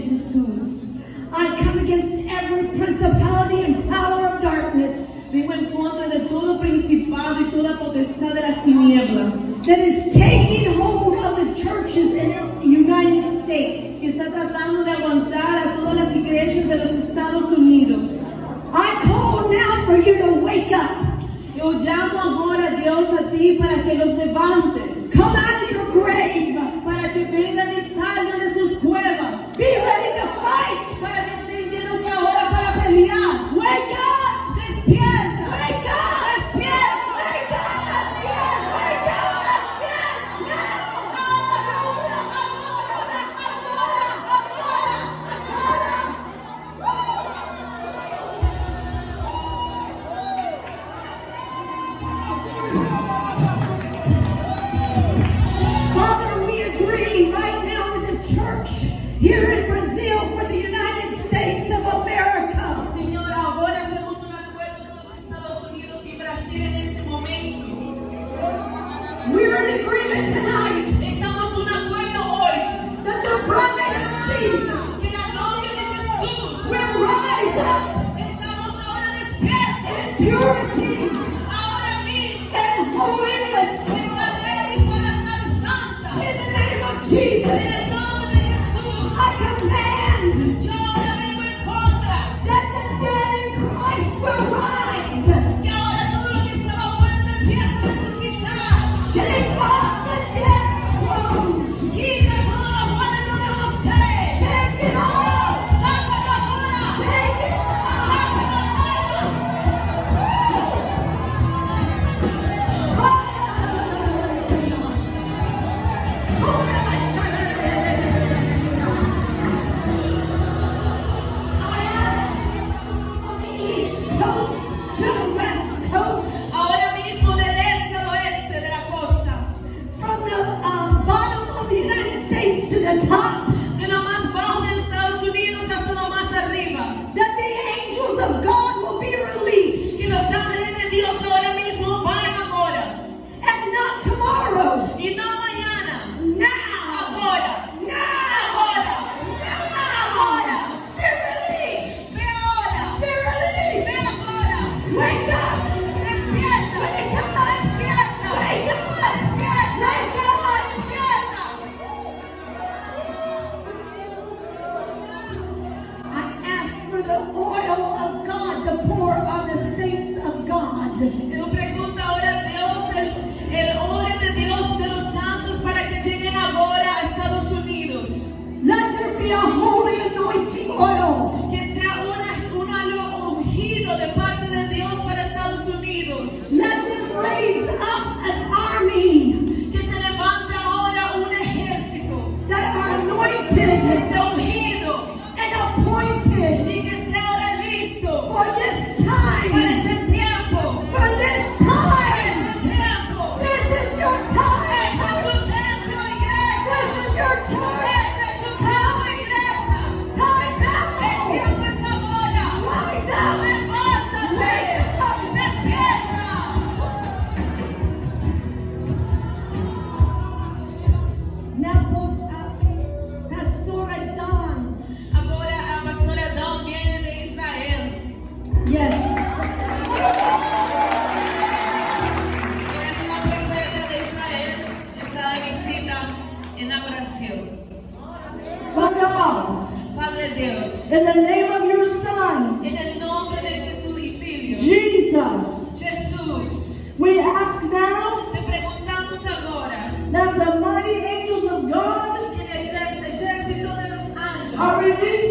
Señor, en el nombre de Jesús, I come against every principality and power of darkness vengo en contra de todo principado y toda potestad de las tinieblas that is taking hold of the churches in the United States. que está tratando de aguantar a todas las iglesias de los Estados Unidos. I call now for you to wake up. Yo llamo ahora, a Dios, a ti para que los levantes, Father, we agree right now with the church here in Brazil for the United States of America. Señor, ahora hacemos un acuerdo con los Estados Unidos y Brasil en este momento. We're in agreement tonight Estamos un acuerdo hoy that the bride of Jesus que la gloria de Jesús will rise up estamos ahora despiertos. in purity Ahora to the top. Yo pregunto ahora a Dios, el, el hombre de Dios de los santos para que lleguen ahora a Estados Unidos. Let there be a. Oh que sea una, un halo ungido de parte de Dios para Estados Unidos. Let them raise Brasil. Father God, Padre Deus, in the name of your Son, em nome de tu filho, Jesus, Jesus, we ask now, te perguntamos agora, that the mighty angels of God, que are released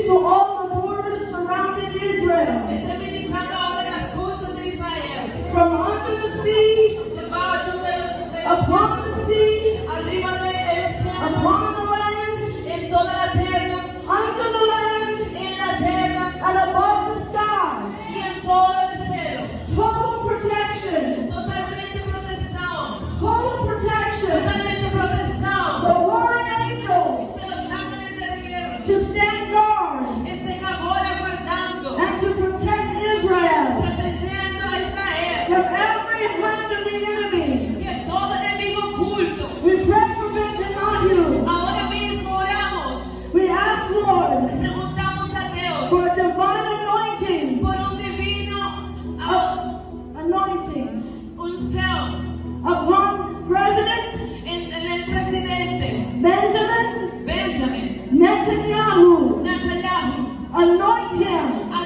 Right now.